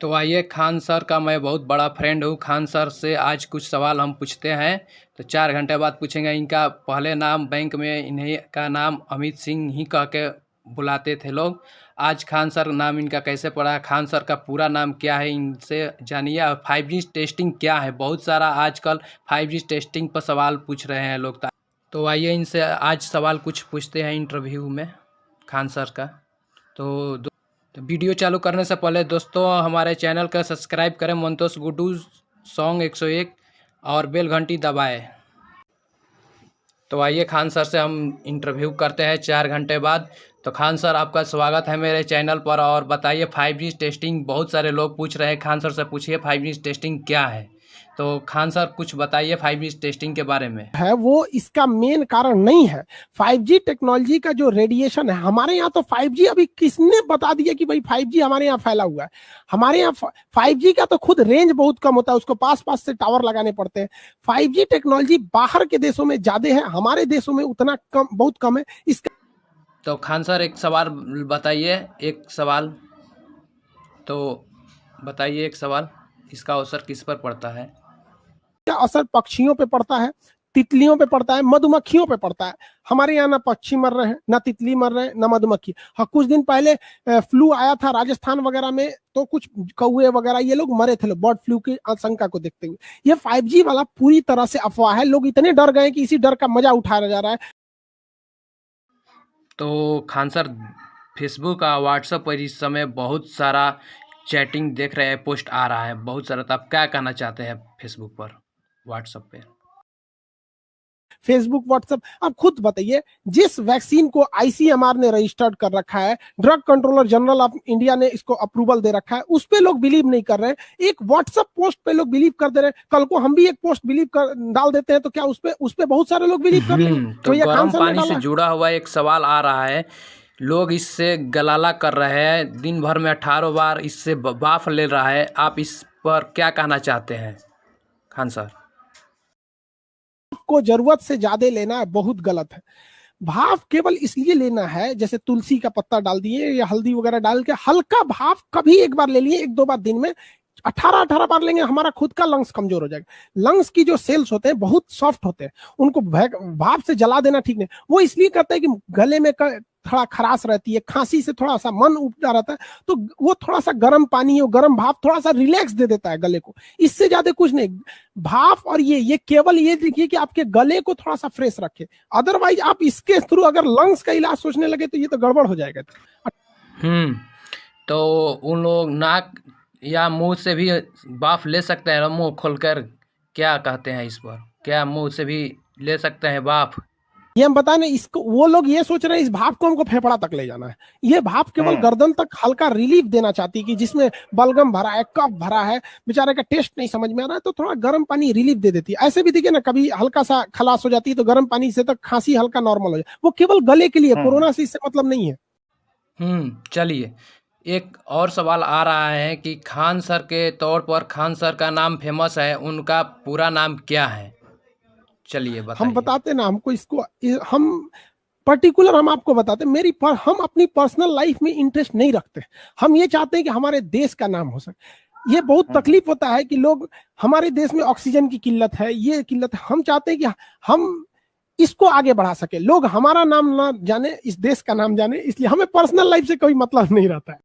तो आइए खान सर का मैं बहुत बड़ा फ्रेंड हूँ। खान सर से आज कुछ सवाल हम पूछते हैं। तो चार घंटे बाद पूछेंगे इनका पहले नाम, बैंक में इन्हीं का नाम अमित सिंह ही कह के बुलाते थे लोग। आज खान सर नाम इनका कैसे पड़ा? खान सर का पूरा नाम क्या है? इनसे जानिए। और फाइव जी टेस्टिंग क्या है? बहुत सारा आजकल फाइव जी टेस्टिंग पर सवाल पूछ रहे हैं लोग। तो आइए इनसे आज सवाल कुछ पूछते हैं इंटरव्यू में, खान सर का। तो तो वीडियो चालू करने से पहले दोस्तों, हमारे चैनल का सब्सक्राइब करें मंतोष गुडू सॉन्ग 101 और बेल घंटी दबाएँ। तो आइए खान सर से हम इंटरव्यू करते हैं चार घंटे बाद। तो खान सर, आपका स्वागत है मेरे चैनल पर और बताइए फाइव जी टेस्टिंग बहुत सारे लोग पूछ रहे हैं। खान सर से पूछिए फाइव जी टेस्टिंग क्या है? तो खान सर कुछ बताइए फाइव जी टेस्टिंग के बारे में। है वो इसका मेन कारण नहीं है। फाइव जी टेक्नोलॉजी का जो रेडिएशन है हमारे यहाँ तो फाइव जी अभी किसने बता दिया कि भाई फाइव जी हमारे यहाँ फैला हुआ है? हमारे यहाँ फाइव जी का तो खुद रेंज बहुत कम होता है उसको पास पास से टावर लगाने पड़ते हैं। फाइव जी टेक्नोलॉजी बाहर के देशों में ज़्यादा है हमारे देशों में उतना कम बहुत कम है। इसका तो खान सर एक सवाल बताइए एक सवाल। तो बताइए एक सवाल इसका अवसर किस पर पड़ता है? क्या असर पक्षियों पे पड़ता है? तितलियों पे पड़ता है, मधुमक्खियों पे पड़ता है। हमारे यहाँ ना पक्षी मर रहे हैं, ना तितली मर रहे हैं, ना मधुमक्खी। हाँ कुछ दिन पहले फ्लू आया था राजस्थान वगैरह में तो कुछ कौए वगैरह, ये लोग मरे थे बर्ड फ्लू की आशंका को देखते हुए। ये फाइव वाला पूरी तरह से अफवाह है, लोग इतने डर गए कि इसी डर का मज़ा उठाया जा रहा है। तो खान सर फेसबुक और व्हाट्सएप पर इस समय बहुत सारा चैटिंग देख रहे हैं पोस्ट आ रहा है, बहुत सारा तो आप क्या कहना चाहते हैं फेसबुक पर? व्हाट्सएप पे। फेसबुक व्हाट्सएप अब खुद बताइए जिस वैक्सीन को आईसीएमआर ने रजिस्टर्ड कर रखा है drug controller general of India ने इसको अप्रूवल दे रखा है उस पर लोग बिलीव नहीं कर रहे हैं। एक व्हाट्सएप पोस्ट पे लोग बिलीव कर दे रहे हैं। कल को हम भी एक पोस्ट बिलीव कर डाल देते हैं तो क्या उस पर उस पर बहुत सारे लोग बिलीव कर लेंगे हम्म, तो, तो ये पानी से जुड़ा हुआ एक सवाल आ रहा है। लोग इससे गलाला कर रहे हैं दिन भर में अठारह बार इससे बाफ ले रहा है। आप इस पर क्या कहना चाहते हैं खान सर? को ज़रूरत से ज़्यादा लेना है, बहुत गलत है। भाव केवल इसलिए लेना है, जैसे तुलसी का पत्ता डाल दिए या हल्दी वगैरह डाल के, हल्का भाव कभी एक बार ले लिए, एक दो बार दिन में अठारह अठारह बार लेंगे, हमारा खुद का लंग्स कमज़ोर हो जाएगा। लंग्स की जो सेल्स होते हैं, बहुत सॉफ्ट होते हैं। उनको भाव से जला देना ठीक नहीं। वो इसलिए करते हैं कि गले में थोड़ा खराश रहती है, खांसी से थोड़ा सा मन उपजा रहता है तो वो थोड़ा सा गर्म पानी और गर्म भाप, थोड़ा सा रिलैक्स दे देता है गले को। इससे ज़्यादा कुछ नहीं। भाप और ये ये केवल ये देखिए कि आपके गले को थोड़ा सा फ्रेश रखे। अदरवाइज़ आप इसके थ्रू अगर लंग्स का इलाज सोचने लगे तो ये तो गड़बड़ हो जाएगा। हम्म तो उन लोग नाक या मुँह से भी बाफ ले सकते हैं मुँह खोलकर क्या कहते हैं इस पर क्या मुँह से भी ले सकते हैं बाफ? ये हम बता नहीं इसको वो लोग ये सोच रहे हैं इस भाप को हमको फेफड़ा तक ले जाना है। ये भाप केवल हाँ। गर्दन तक हल्का रिलीफ देना चाहती कि जिसमें बलगम भरा है कफ भरा है बेचारे का टेस्ट नहीं समझ में आ रहा है तो थोड़ा गर्म पानी रिलीफ दे देती है। ऐसे भी देखिए ना कभी हल्का सा खलास हो जाती है तो गर्म पानी से तक खांसी हल्का नॉर्मल हो जाए वो केवल गले के लिए हाँ। कोरोना से इससे मतलब नहीं है। हम्म चलिए। एक और सवाल आ रहा है कि खान सर के तौर पर खान सर का नाम फ़ेमस है उनका पूरा नाम क्या है? चलिए हम बताते ना हमको इसको हम पर्टिकुलर हम आपको बताते मेरी पर, हम अपनी पर्सनल लाइफ में इंटरेस्ट नहीं रखते हम ये चाहते हैं कि हमारे देश का नाम हो सके। ये बहुत हाँ। तकलीफ़ होता है कि लोग हमारे देश में ऑक्सीजन की किल्लत है ये किल्लत है। हम चाहते हैं कि हम इसको आगे बढ़ा सके। लोग हमारा नाम ना जाने इस देश का नाम जाने इसलिए हमें पर्सनल लाइफ से कोई मतलब नहीं रहता है।